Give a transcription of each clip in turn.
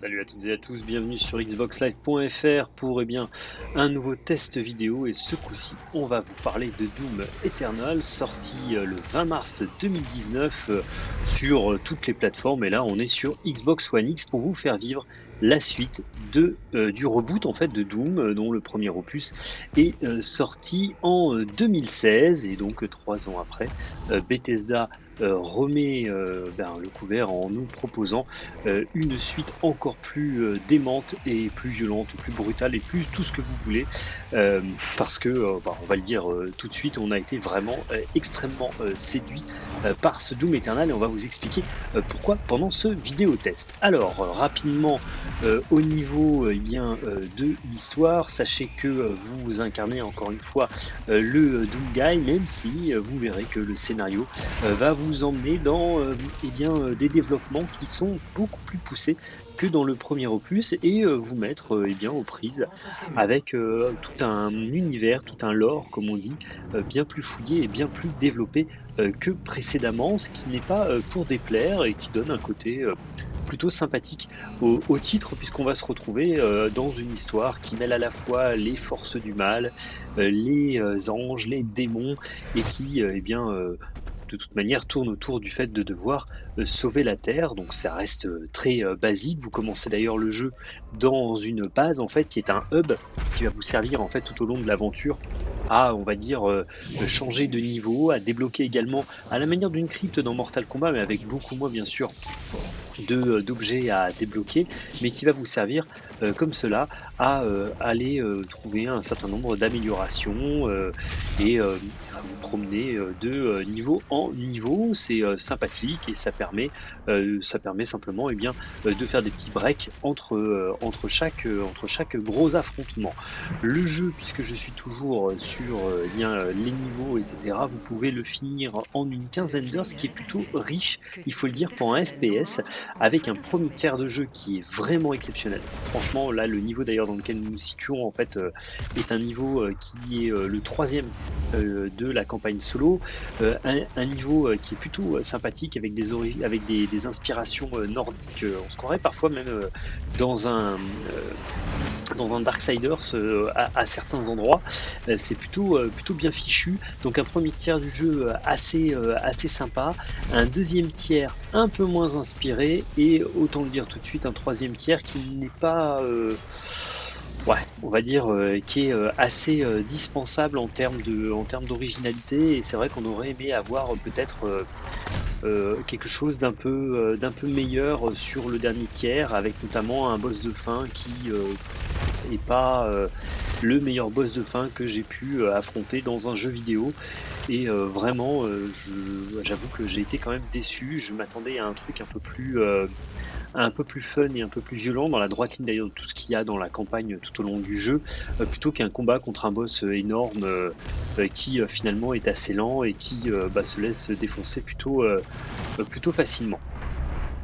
Salut à toutes et à tous, bienvenue sur xboxlive.fr pour eh un nouveau test vidéo. Et ce coup-ci on va vous parler de Doom Eternal sorti euh, le 20 mars 2019 euh, sur euh, toutes les plateformes. Et là on est sur Xbox One X pour vous faire vivre la suite du reboot en fait de Doom dont le premier opus est sorti en 2016 et donc trois ans après Bethesda remet euh, ben, le couvert en nous proposant euh, une suite encore plus démente et plus violente, plus brutale et plus tout ce que vous voulez. parce que, ben, on va le dire tout de suite, on a été vraiment extrêmement séduit par ce Doom Eternal et on va vous expliquer pourquoi pendant ce vidéo test. Alors, rapidement, au niveau eh bien, de l'histoire, sachez que vous incarnez encore une fois le Doom Guy, même si vous verrez que le scénario va vous emmener dans euh, eh bien, euh, des développements qui sont beaucoup plus poussés que dans le premier opus et euh, vous mettre eh bien, aux prises avec tout un univers, tout un lore, comme on dit, bien plus fouillé et bien plus développé que précédemment, ce qui n'est pas pour déplaire et qui donne un côté plutôt sympathique au, titre puisqu'on va se retrouver dans une histoire qui mêle à la fois les forces du mal, les anges, les démons et qui eh bien de toute manière tourne autour du fait de devoir euh, sauver la Terre. Donc ça reste euh, très euh, basique. Vous commencez d'ailleurs le jeu dans une base en fait qui est un hub qui va vous servir en fait tout au long de l'aventure à on va dire changer de niveau, à débloquer également à la manière d'une crypte dans Mortal Kombat mais avec beaucoup moins bien sûr d'objets à débloquer mais qui va vous servir comme cela à aller trouver un certain nombre d'améliorations et vous promener euh, de euh, niveau en niveau. C'est euh, sympathique et ça permet, ça permet simplement et eh bien, de faire des petits breaks entre, entre, chaque, entre chaque gros affrontement. Le jeu, puisque je suis toujours sur eh bien, les niveaux, etc., vous pouvez le finir en une quinzaine d'heures, ce qui est plutôt riche, il faut le dire, pour un FPS, avec un premier tiers de jeu qui est vraiment exceptionnel. Franchement, là, le niveau d'ailleurs dans lequel nous nous situons, en fait, est un niveau qui est le troisième de la campagne solo, euh, un, niveau euh, qui est plutôt euh, sympathique avec des, avec des, inspirations nordiques. on se croirait parfois même dans un dans un Darksiders à, certains endroits. c'est plutôt, plutôt bien fichu. Donc un premier tiers du jeu assez, assez sympa. Un deuxième tiers un peu moins inspiré. Et autant le dire tout de suite, un troisième tiers qui n'est pas ouais, on va dire, euh, qui est euh, assez euh, dispensable en termes de, en termes d'originalité. Et c'est vrai qu'on aurait aimé avoir peut-être quelque chose d'un peu, d'un peu meilleur sur le dernier tiers, avec notamment un boss de fin qui est pas le meilleur boss de fin que j'ai pu affronter dans un jeu vidéo. Et vraiment, j'avoue que j'ai été quand même déçu. Je m'attendais à un truc un peu plus un peu plus fun et un peu plus violent dans la droite ligne d'ailleurs de tout ce qu'il y a dans la campagne tout au long du jeu, euh, plutôt qu'un combat contre un boss euh, énorme euh, qui finalement est assez lent et qui bah, se laisse défoncer plutôt, plutôt facilement.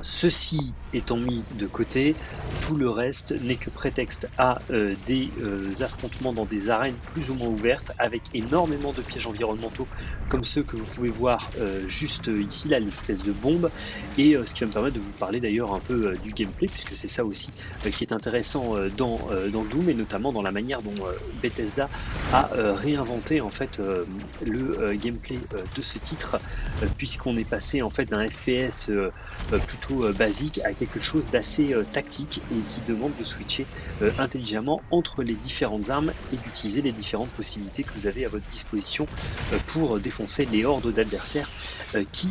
Ceci étant mis de côté, tout le reste n'est que prétexte à euh, des euh, affrontements dans des arènes plus ou moins ouvertes avec énormément de pièges environnementaux comme ceux que vous pouvez voir euh, juste ici, là, l'espèce de bombe. Et ce qui va me permettre de vous parler d'ailleurs un peu du gameplay, puisque c'est ça aussi qui est intéressant dans, dans Doom et notamment dans la manière dont Bethesda a réinventé en fait le gameplay de ce titre, puisqu'on est passé en fait d'un FPS plutôt euh, basique à quelque chose d'assez euh, tactique et qui demande de switcher euh, intelligemment entre les différentes armes et d'utiliser les différentes possibilités que vous avez à votre disposition pour défoncer les hordes d'adversaires qui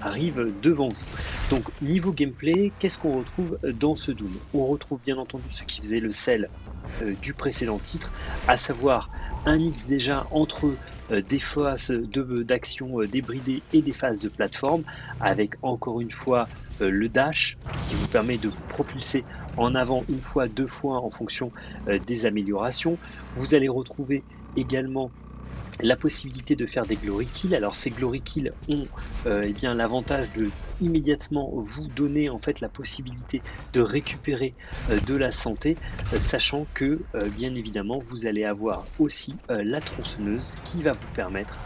arrivent devant vous. Donc niveau gameplay, qu'est-ce qu'on retrouve dans ce Doom? On retrouve bien entendu ce qui faisait le sel du précédent titre, à savoir un mix déjà entre des phases d'action débridées et des phases de plateforme, avec encore une fois le dash qui vous permet de vous propulser en avant une fois, deux fois en fonction euh, des améliorations. Vous allez retrouver également la possibilité de faire des glory kills. Alors ces glory kills ont euh, eh bien l'avantage de immédiatement vous donner en fait la possibilité de récupérer euh, de la santé, euh, sachant que bien évidemment vous allez avoir aussi la tronçonneuse qui va vous permettre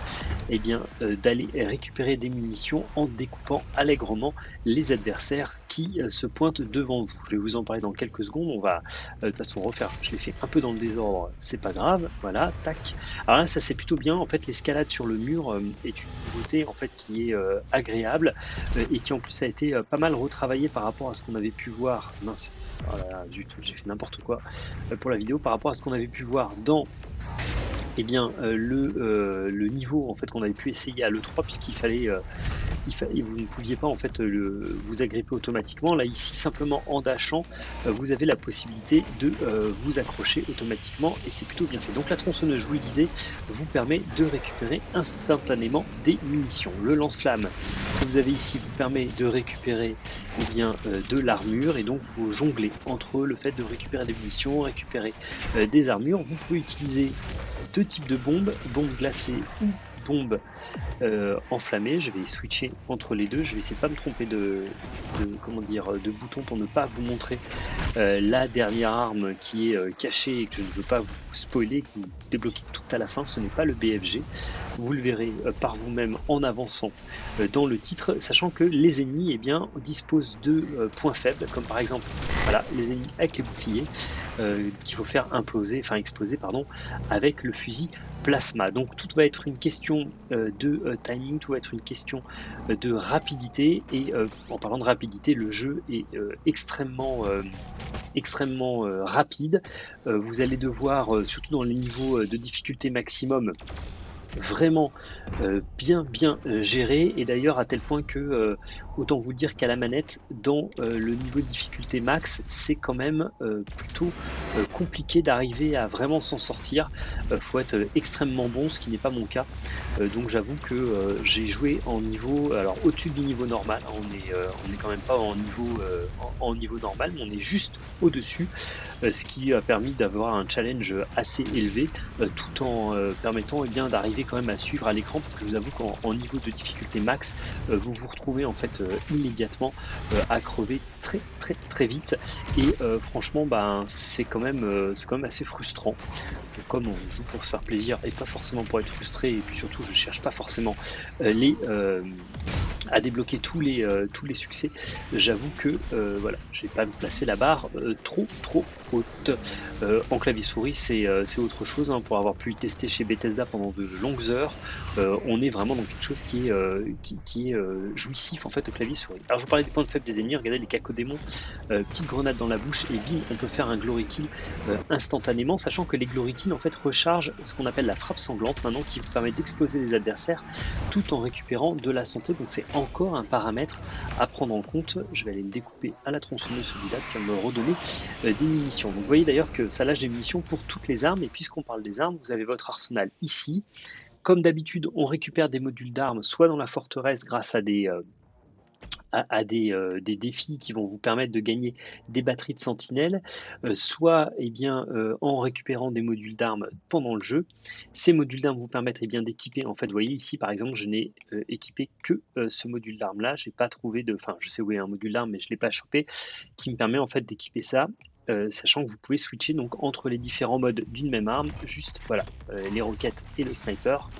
eh bien d'aller récupérer des munitions en découpant allègrement les adversaires qui se pointent devant vous. Je vais vous en parler dans quelques secondes. On va de toute façon refaire. Je l'ai fait un peu dans le désordre, c'est pas grave. Voilà, tac. Alors là, ça c'est plutôt bien. En fait, l'escalade sur le mur est une nouveauté en fait qui est agréable et qui en plus a été pas mal retravaillée par rapport à ce qu'on avait pu voir. Mince, voilà, du tout, j'ai fait n'importe quoi pour la vidéo par rapport à ce qu'on avait pu voir dans eh bien, euh, le, euh, le, niveau en fait qu'on avait pu essayer à l'E3 puisqu'il fallait, euh, vous ne pouviez pas en fait vous agripper automatiquement. Là ici simplement en dashant, vous avez la possibilité de vous accrocher automatiquement et c'est plutôt bien fait. Donc la tronçonneuse, je vous le disais, vous permet de récupérer instantanément des munitions. Le lance-flamme vous avez ici vous permet de récupérer eh bien, de l'armure et donc vous jonglez entre le fait de récupérer des munitions, récupérer des armures. Vous pouvez utiliser deux types de bombes, bombes glacées ou bombes euh, enflammées. Je vais switcher entre les deux. Je vais essayer de pas me tromper de, comment dire de bouton pour ne pas vous montrer euh, la dernière arme qui est euh, cachée et que je ne veux pas vous spoiler, que vous débloquez tout à la fin. Ce n'est pas le BFG. Vous le verrez par vous-même en avançant dans le titre, sachant que les ennemis eh bien, disposent de points faibles, comme par exemple voilà, les ennemis avec les boucliers. Qu'il faut faire imploser, enfin exploser pardon, avec le fusil Donc tout va être une question euh, de euh, timing, tout va être une question de rapidité et en parlant de rapidité, le jeu est extrêmement extrêmement rapide. vous allez devoir, surtout dans les niveaux de difficulté maximum, vraiment euh, bien bien euh, géré. Et d'ailleurs à tel point que euh, autant vous dire qu'à la manette dans le niveau de difficulté max c'est quand même plutôt compliqué d'arriver à vraiment s'en sortir. Faut être extrêmement bon ce qui n'est pas mon cas. Donc j'avoue que j'ai joué en niveau alors au-dessus du niveau normal. On est on est quand même pas en niveau en, niveau normal mais on est juste au-dessus ce qui a permis d'avoir un challenge assez élevé tout en permettant et eh bien d'arriver quand même à suivre à l'écran parce que je vous avoue qu'en niveau de difficulté max, euh, vous vous retrouvez en fait euh, immédiatement euh, à crever très très très vite et franchement ben c'est quand même c'est quand même assez frustrant. comme on joue pour se faire plaisir et pas forcément pour être frustré et puis surtout je cherche pas forcément les à débloquer tous les, euh, tous les succès. J'avoue que euh, voilà, j'ai pas placé la barre euh, trop trop haute. en clavier souris, c'est autre chose. Hein, pour avoir pu tester chez Bethesda pendant de longues heures, on est vraiment dans quelque chose qui est, qui, est jouissif en fait au clavier souris. Alors je vous parlais des points de faible des ennemis, regardez les cacodémons, petite grenade dans la bouche et bim, on peut faire un glory kill instantanément, sachant que les glory kills en fait rechargent ce qu'on appelle la frappe sanglante maintenant qui vous permet d'exploser les adversaires tout en récupérant de la santé. Donc c'est encore un paramètre à prendre en compte. Je vais aller le découper à la tronçonneuse celui-là, qui va me redonner euh, des munitions. Donc vous voyez d'ailleurs que ça lâche des munitions pour toutes les armes. Et puisqu'on parle des armes, vous avez votre arsenal ici. Comme d'habitude, on récupère des modules d'armes, soit dans la forteresse grâce à des, euh, à, euh, des, défis qui vont vous permettre de gagner des batteries de sentinelles, euh, soit eh bien, euh, en récupérant des modules d'armes pendant le jeu. Ces modules d'armes vous permettent eh d'équiper, en fait, vous voyez ici par exemple, je n'ai équipé que ce module d'arme là, j'ai pas trouvé de, enfin je sais où est un module d'arme mais je l'ai pas chopé, qui me permet en fait d'équiper ça euh, sachant que vous pouvez switcher donc entre les différents modes d'une même arme, juste voilà, euh, les roquettes et le sniper.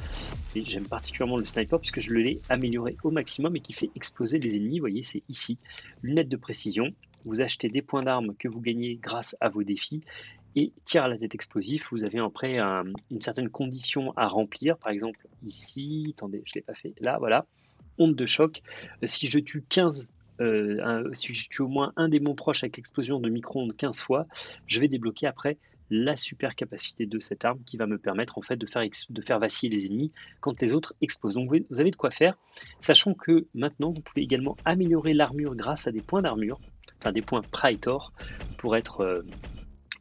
J'aime particulièrement le sniper puisque je l'ai amélioré au maximum et qui fait exploser les ennemis. Vous voyez, c'est ici, lunettes de précision. Vous achetez des points d'armes que vous gagnez grâce à vos défis et tir à la tête explosif. Vous avez après une certaine condition à remplir. Par exemple, ici, attendez, je ne l'ai pas fait. Là, voilà, onde de choc. Euh, si je tue 15 euh, si je tue au moins un démon proche avec l'explosion de micro-ondes 15 fois, je vais débloquer après la super capacité de cette arme qui va me permettre en fait de faire, de faire vaciller les ennemis quand les autres explosent. Donc vous avez de quoi faire, sachant que maintenant vous pouvez également améliorer l'armure grâce à des points d'armure, enfin des points Praetor pour être euh,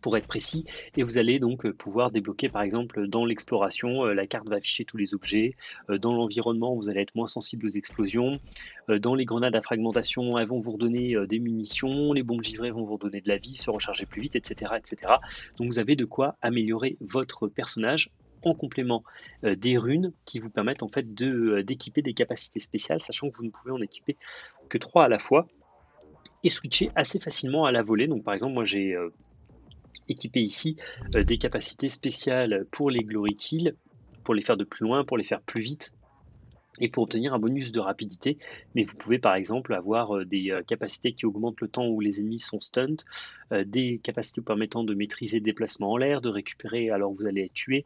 pour être précis, et vous allez donc euh, pouvoir débloquer par exemple dans l'exploration, euh, la carte va afficher tous les objets, euh, dans l'environnement vous allez être moins sensible aux explosions, dans les grenades à fragmentation elles vont vous redonner des munitions, les bombes givrées vont vous redonner de la vie, se recharger plus vite, etc. etc. Donc vous avez de quoi améliorer votre personnage en complément des runes qui vous permettent en fait d'équiper des capacités spéciales, sachant que vous ne pouvez en équiper que trois à la fois et switcher assez facilement à la volée. Donc par exemple, moi j'ai équiper ici euh, des capacités spéciales pour les glory kills, pour les faire de plus loin, pour les faire plus vite, et pour obtenir un bonus de rapidité. Mais vous pouvez par exemple avoir euh, des euh, capacités qui augmentent le temps où les ennemis sont stunned, des capacités permettant de maîtriser le déplacement en l'air, de récupérer alors vous allez être tué,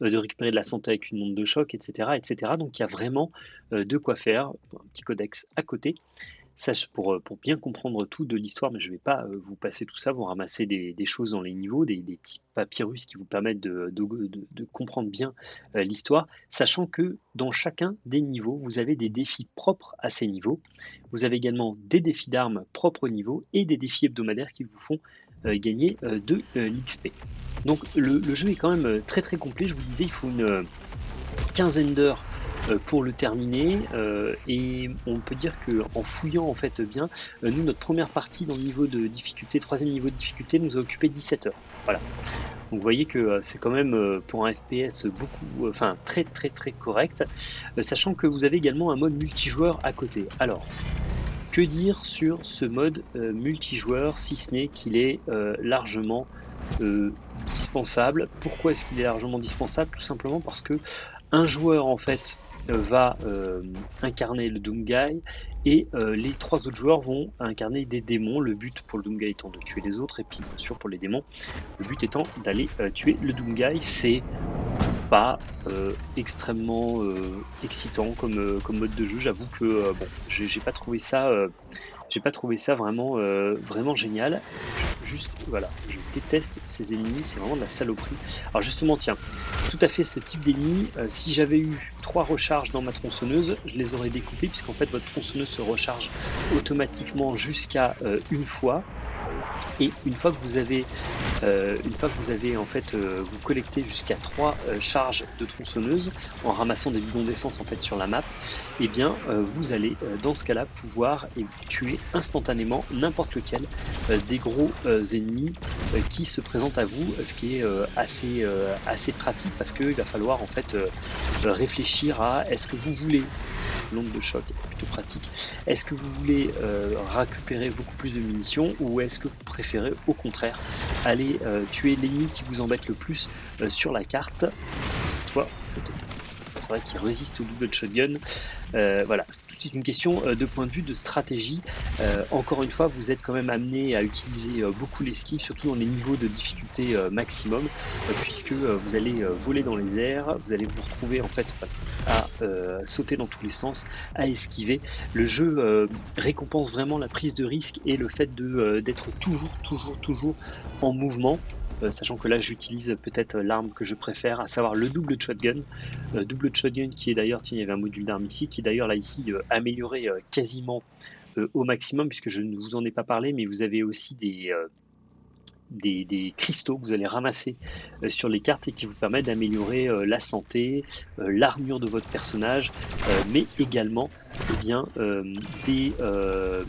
de récupérer de la santé avec une onde de choc, etc. etc. Donc il y a vraiment de quoi faire, un petit codex à côté pour, euh, pour bien comprendre tout de l'histoire, mais je ne vais pas euh, vous passer tout ça, vous ramasser des, choses dans les niveaux, des, petits papyrus qui vous permettent de, comprendre bien euh, l'histoire, sachant que dans chacun des niveaux, vous avez des défis propres à ces niveaux. Vous avez également des défis d'armes propres au niveau et des défis hebdomadaires qui vous font gagner de l'XP. Donc le, jeu est quand même très très complet, je vous disais, il faut une quinzaine d'heures pour le terminer. Euh, et on peut dire que en fouillant en fait bien, euh, nous notre première partie dans le niveau de difficulté, troisième niveau de difficulté, nous a occupé 17 heures. Voilà. Donc vous voyez que c'est quand même pour un FPS beaucoup, enfin très très très correct, sachant que vous avez également un mode multijoueur à côté. Alors, que dire sur ce mode multijoueur si ce n'est qu'il est largement dispensable? Pourquoi est-ce qu'il est largement dispensable? Tout simplement parce que un joueur en fait va euh, incarner le Doomguy et euh, les trois autres joueurs vont incarner des démons. Le but pour le Doomguy étant de tuer les autres et puis bien sûr pour les démons, le but étant d'aller euh, tuer le Doomguy. C'est pas extrêmement excitant comme, comme mode de jeu. J'avoue que bon, j'ai pas trouvé ça j'ai pas trouvé ça vraiment, euh, vraiment génial. Juste, voilà, je déteste ces ennemis, c'est vraiment de la saloperie. Alors justement, tiens, tout à fait ce type d'ennemi, euh, si j'avais eu trois recharges dans ma tronçonneuse, je les aurais découpés, puisqu'en fait votre tronçonneuse se recharge automatiquement jusqu'à euh, une fois. Et une fois que vous avez, euh, une fois que vous avez en fait, euh, vous collectez jusqu'à 3 euh, charges de tronçonneuse en ramassant des bidons d'essence en fait sur la map, eh bien vous allez dans ce cas-là pouvoir tuer instantanément n'importe lequel des gros ennemis qui se présentent à vous, ce qui est assez, assez pratique parce qu'il va falloir en fait réfléchir à est-ce que vous voulez l'onde de choc est plutôt pratique. Est-ce que vous voulez euh, récupérer beaucoup plus de munitions ou est-ce que vous préférez au contraire aller euh, tuer l'ennemi qui vous embête le plus euh, sur la carte c'est vrai qu'il résiste au double shotgun. Euh, voilà, c'est toute une question de point de vue de stratégie. Encore une fois, vous êtes quand même amené à utiliser beaucoup l'esquive, surtout dans les niveaux de difficulté maximum, puisque vous allez voler dans les airs, vous allez vous retrouver en fait à sauter dans tous les sens, à esquiver. Le jeu récompense vraiment la prise de risque et le fait d'être toujours, toujours, toujours en mouvement. Euh, sachant que là j'utilise peut-être l'arme que je préfère, à savoir le double shotgun. Euh, double shotgun qui est d'ailleurs, tiens, il y avait un module d'arme ici, qui est d'ailleurs là ici euh, amélioré quasiment au maximum, puisque je ne vous en ai pas parlé, mais vous avez aussi des, des, cristaux que vous allez ramasser euh, sur les cartes et qui vous permettent d'améliorer euh, la santé, euh, l'armure de votre personnage, mais également eh bien, le,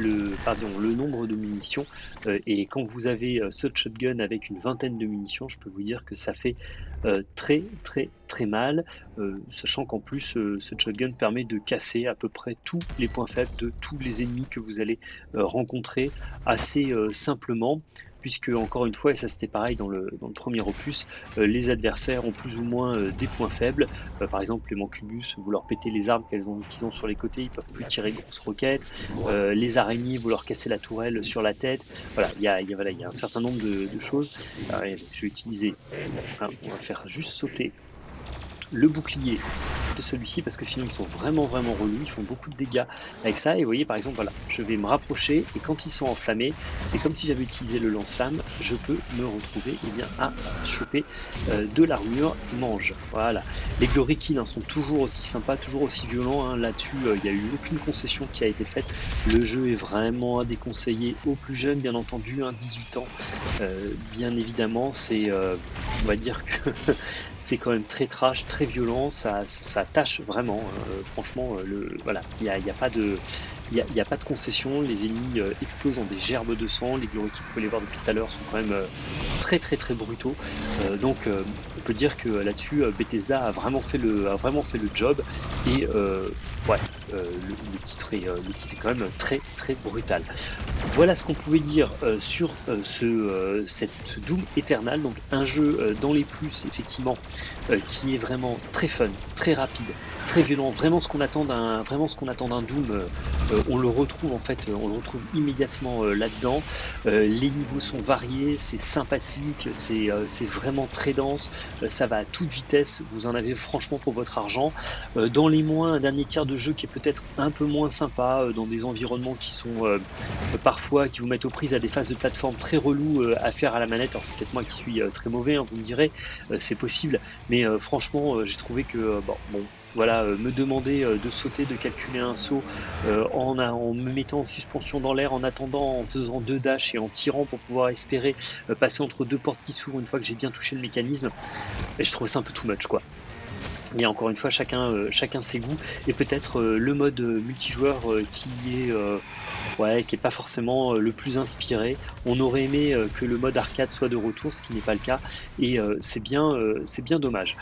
le nombre de munitions. et quand vous avez ce shotgun avec une vingtaine de munitions, je peux vous dire que ça fait très très très mal, sachant qu'en plus ce shotgun permet de casser à peu près tous les points faibles de tous les ennemis que vous allez rencontrer assez simplement puisque encore une fois, et ça c'était pareil dans le, premier opus, euh, les adversaires ont plus ou moins euh, des points faibles. Euh, par exemple, les mancubus, vous leur pétez les armes qu'ils ont, sur les côtés, ils peuvent plus tirer grosses roquettes. les araignées, vous leur cassez la tourelle sur la tête. Voilà, il y a, un certain nombre de, de choses. je vais utiliser, on va faire juste sauter le bouclier de celui-ci parce que sinon ils sont vraiment vraiment relous, ils font beaucoup de dégâts avec ça et vous voyez par exemple voilà, je vais me rapprocher et quand ils sont enflammés, c'est comme si j'avais utilisé le lance-flamme, je peux me retrouver et eh bien, à choper euh, de l'armure mange. Voilà, les Glory hein, sont toujours aussi sympas, toujours aussi violents, hein. là-dessus euh, il n'y a eu aucune concession qui a été faite, le jeu est vraiment à déconseiller aux plus jeunes bien entendu, 18 ans, euh, bien évidemment c'est on va dire que c'est quand même très trash, très violent, ça, ça tâche vraiment. Hein. franchement, euh, le, voilà, il n'y a, y a, pas de. Il n'y a, pas de concession, les ennemis euh, explosent en des gerbes de sang, les que vous pouvez les voir depuis tout à l'heure sont quand même euh, très très très brutaux. donc on peut dire que là-dessus Bethesda a vraiment fait le, a vraiment fait le job et ouais, le, titre est, le titre est quand même très très brutal. Voilà ce qu'on pouvait dire sur ce, cette Doom Eternal, donc un jeu dans les plus effectivement qui est vraiment très fun, très rapide, très violent, vraiment ce qu'on attend d'un vraiment ce qu'on attend d'un Doom, euh, euh, on le retrouve en fait, on le retrouve immédiatement euh, là-dedans. les niveaux sont variés, c'est sympathique, c'est vraiment très dense, ça va à toute vitesse, vous en avez franchement pour votre argent. dans les moins, un dernier tiers de jeu qui est peut-être un peu moins sympa, dans des environnements qui sont parfois qui vous mettent aux prises à des phases de plateforme très relou à faire à la manette. Alors c'est peut-être moi qui suis très mauvais, hein, vous me direz, c'est possible, mais franchement j'ai trouvé que bon, voilà, euh, me demander euh, de sauter, de calculer un saut euh, en, me mettant en suspension dans l'air, en attendant, en faisant deux dash et en tirant pour pouvoir espérer passer entre deux portes qui s'ouvrent une fois que j'ai bien touché le mécanisme. Et je trouvais ça un peu too much quoi. Et encore une fois, chacun, chacun ses goûts et peut-être le mode multijoueur qui est ouais, pas forcément le plus inspiré. On aurait aimé que le mode arcade soit de retour, ce qui n'est pas le cas, et c'est bien dommage.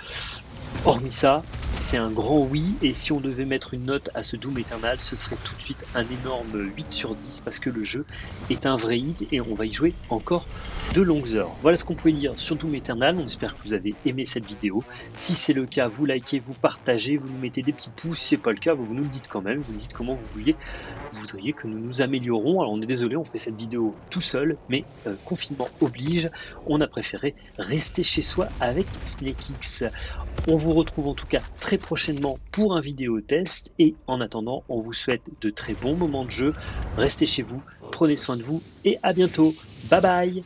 Hormis ça, c'est un grand oui, et si on devait mettre une note à ce Doom Eternal, ce serait tout de suite un énorme 8 sur 10, parce que le jeu est un vrai hit, et on va y jouer encore de longues heures. Voilà ce qu'on pouvait dire sur Doom Eternal, on espère que vous avez aimé cette vidéo. Si c'est le cas, vous likez, vous partagez, vous nous mettez des petits pouces, si c'est pas le cas, vous nous le dites quand même, vous nous dites comment vous voudriez que nous nous améliorons. Alors on est désolé, on fait cette vidéo tout seul, mais euh, confinement oblige, on a préféré rester chez soi avec SnakeX. On vous retrouve en tout cas prochainement pour un vidéo test et en attendant, on vous souhaite de très bons moments de jeu. Restez chez vous, prenez soin de vous et à bientôt. Bye bye